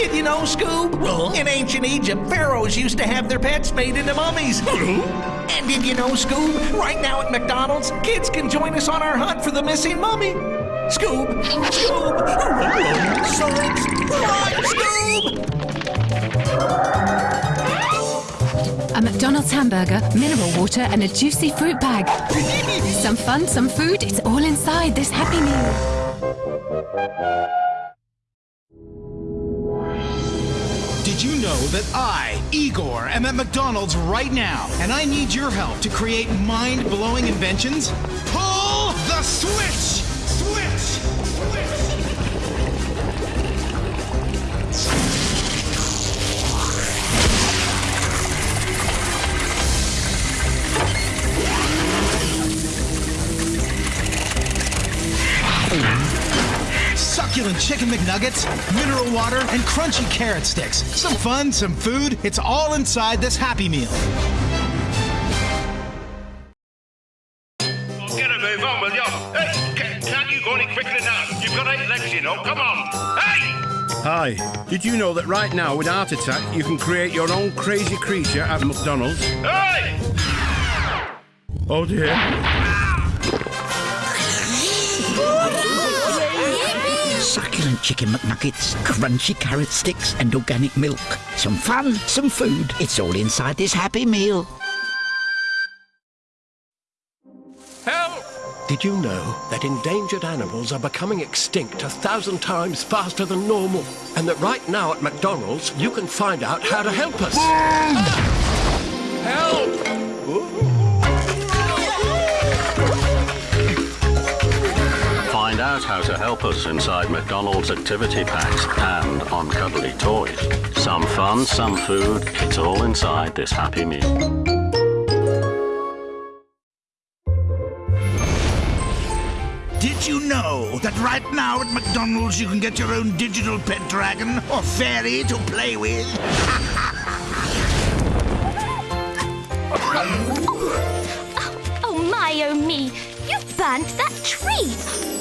Did you know, Scoob? In ancient Egypt, pharaohs used to have their pets made into mummies. and did you know, Scoob? Right now at McDonald's, kids can join us on our hunt for the missing mummy. Scoob! Scoob! Science! Run, Scoob! A McDonald's hamburger, mineral water, and a juicy fruit bag. some fun, some food, it's all inside this Happy Meal. You know that I, Igor, am at McDonald's right now, and I need your help to create mind-blowing inventions? Pull the! Switch! Succulent chicken McNuggets, mineral water, and crunchy carrot sticks. Some fun, some food. It's all inside this Happy Meal. Well, get a move on, will you? Hey, ca- can't you go any quicker than that? You've got eight legs, you know. Come on. Hey! Hi, did you know that right now with Art Attack you can create your own crazy creature at McDonald's? Hey! Oh dear. Chicken McNuggets, crunchy carrot sticks, and organic milk. Some fun, some food. It's all inside this Happy Meal. Help! Did you know that endangered animals are becoming extinct a thousand times faster than normal? And that right now at McDonald's, you can find out how to help us. Help! Find out how to help us inside McDonald's activity packs and on cuddly toys. Some fun, some food, it's all inside this Happy Meal. Did you know that right now at McDonald's you can get your own digital pet dragon or fairy to play with? Oh my, oh me! You've burnt that tree!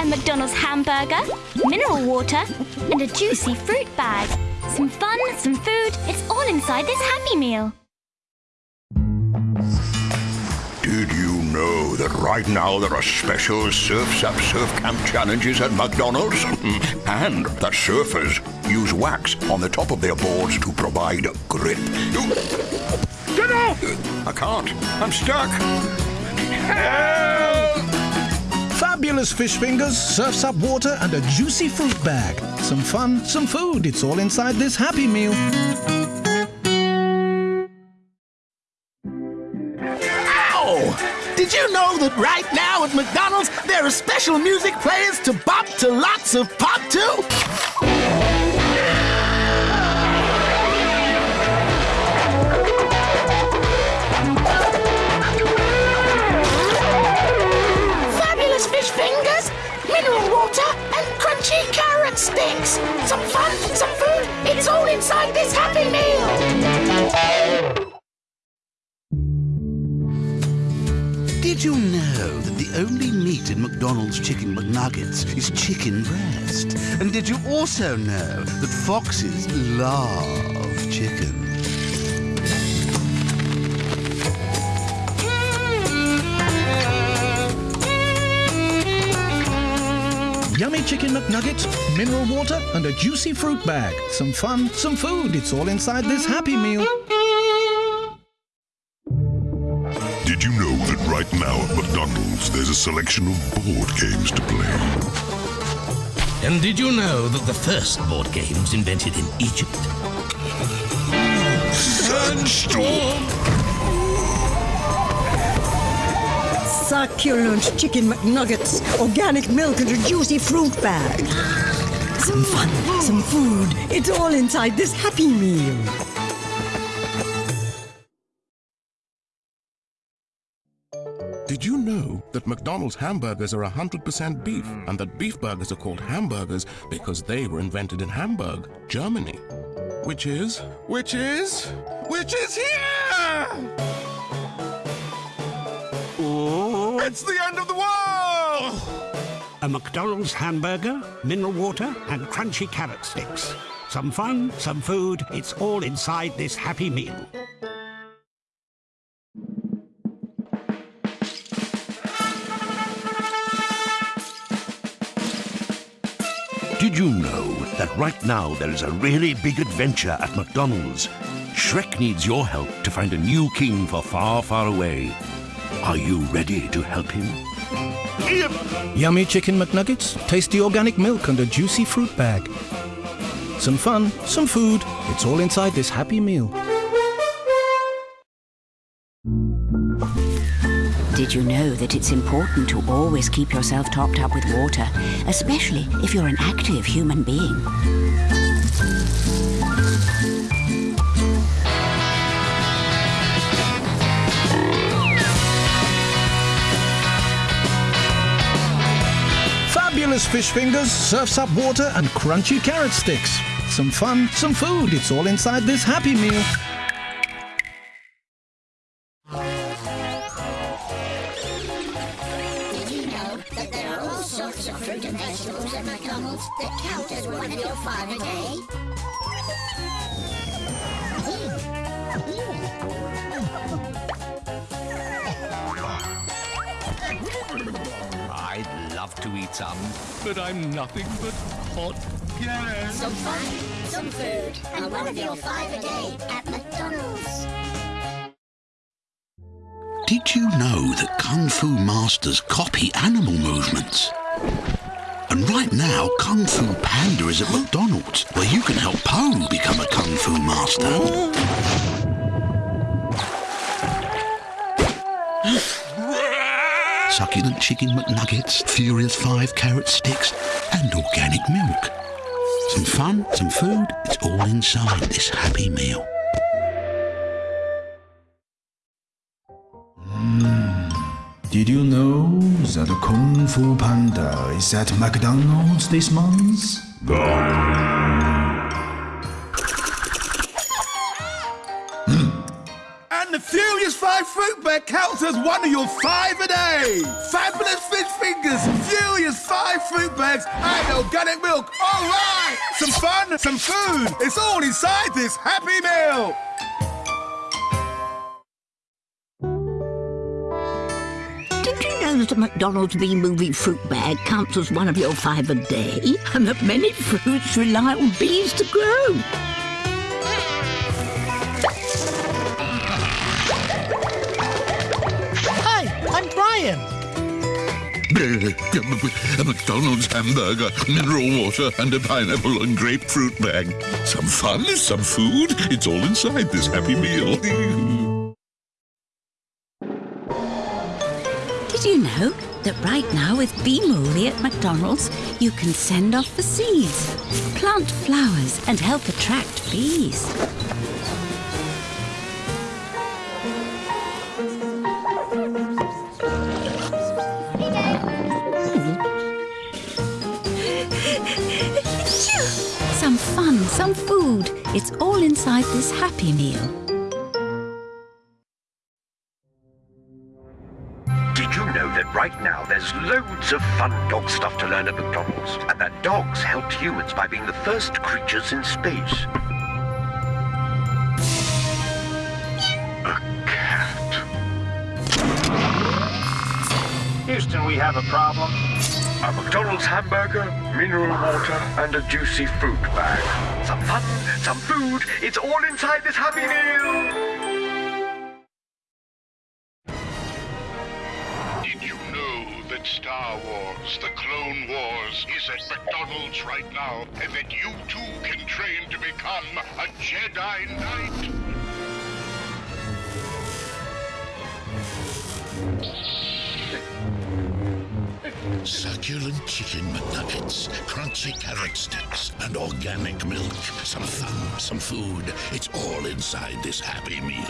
A McDonald's hamburger, mineral water, and a juicy fruit bag. Some fun, some food, it's all inside this Happy Meal. Did you know that right now there are special Surf's Up Surf Camp challenges at McDonald's? and that surfers use wax on the top of their boards to provide grip. Get off! I can't. I'm stuck. Fabulous fish fingers, Surf's Up water, and a juicy fruit bag. Some fun, some food. It's all inside this Happy Meal. Ow! Did you know that right now at McDonald's there are special music players to bop to lots of pop to? Some fun, some food, it's all inside this Happy Meal. Did you know that the only meat in McDonald's chicken McNuggets is chicken breast? And did you also know that foxes love chicken? Chicken McNuggets, mineral water, and a juicy fruit bag. Some fun, some food. It's all inside this Happy Meal. Did you know that right now at McDonald's there's a selection of board games to play? And did you know that the first board game was invented in Egypt? Sandstorm! Succulent chicken McNuggets, organic milk, and a juicy fruit bag. Some fun, some food. It's all inside this Happy Meal. Did you know that McDonald's hamburgers are 100% beef and that beef burgers are called hamburgers because they were invented in Hamburg, Germany? Which is, which is, which is here! It's the end of the world! A McDonald's hamburger, mineral water, and crunchy carrot sticks. Some fun, some food, it's all inside this happy meal. Did you know that right now there is a really big adventure at McDonald's? Shrek needs your help to find a new king for far, far away. Are you ready to help him? Yummy chicken McNuggets, tasty organic milk, and a juicy fruit bag. Some fun, some food, it's all inside this happy meal. Did you know that it's important to always keep yourself topped up with water, especially if you're an active human being? Fabulous fish fingers, Surf's Up water, and crunchy carrot sticks. Some fun, some food, it's all inside this happy meal. Did you know that there are all sorts of fruit and vegetables at McDonald's that count as one of your five a day? Mm. Mm. To eat some, but I'm nothing but hot carrots. Some fun, some food, and one of your five a day at McDonald's. Did you know that Kung Fu masters copy animal movements? And right now, Kung Fu Panda is at McDonald's, where you can help Po become a Kung Fu master. Succulent chicken McNuggets, Furious 5 carrot sticks, and organic milk. Some fun, some food, it's all inside this happy meal. Mm. Did you know that a Kung Fu Panda is at McDonald's this month? And 5 counts as one of your five a day. Fabulous fish fingers, Furious 5 fruit bags, and organic milk. All right! Some fun, some food. It's all inside this happy meal. Did you know that a McDonald's Bee Movie fruit bag counts as one of your five a day? And that many fruits rely on bees to grow? A McDonald's hamburger, mineral water, and a pineapple and grapefruit bag. Some fun, some food. It's all inside this happy meal. Did you know that right now with Bee-Movie at McDonald's, you can send off the seeds, plant flowers, and help attract bees? Some food. It's all inside this happy meal. Did you know that right now there's loads of fun dog stuff to learn at McDonald's? And that dogs helped humans by being the first creatures in space. A cat. Houston, we have a problem. A McDonald's hamburger, mineral water, and a juicy fruit bag. Some fun, some food. It's all inside this happy meal. Did you know that Star Wars, the Clone Wars, is at McDonald's right now, and that you too can train to become a Jedi Knight? Succulent chicken McNuggets, crunchy carrot sticks, and organic milk. Some fun, some food. It's all inside this happy meal.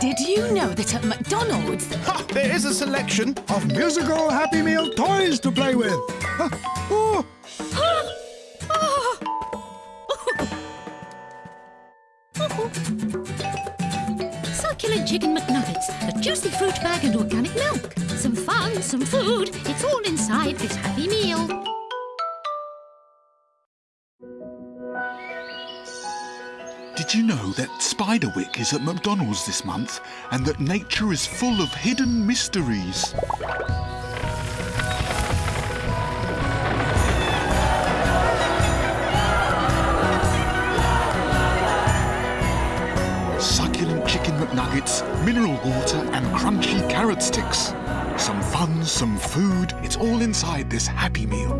Did you know that at McDonald's... There is a selection of musical Happy Meal toys to play with. Huh. Oh, succulent chicken McNuggets, a juicy fruit bag, and organic milk. Some fun, some food. It's all inside this happy meal. Did you know that Spiderwick is at McDonald's this month and that nature is full of hidden mysteries? Mineral water, and crunchy carrot sticks. Some fun, some food, it's all inside this happy meal.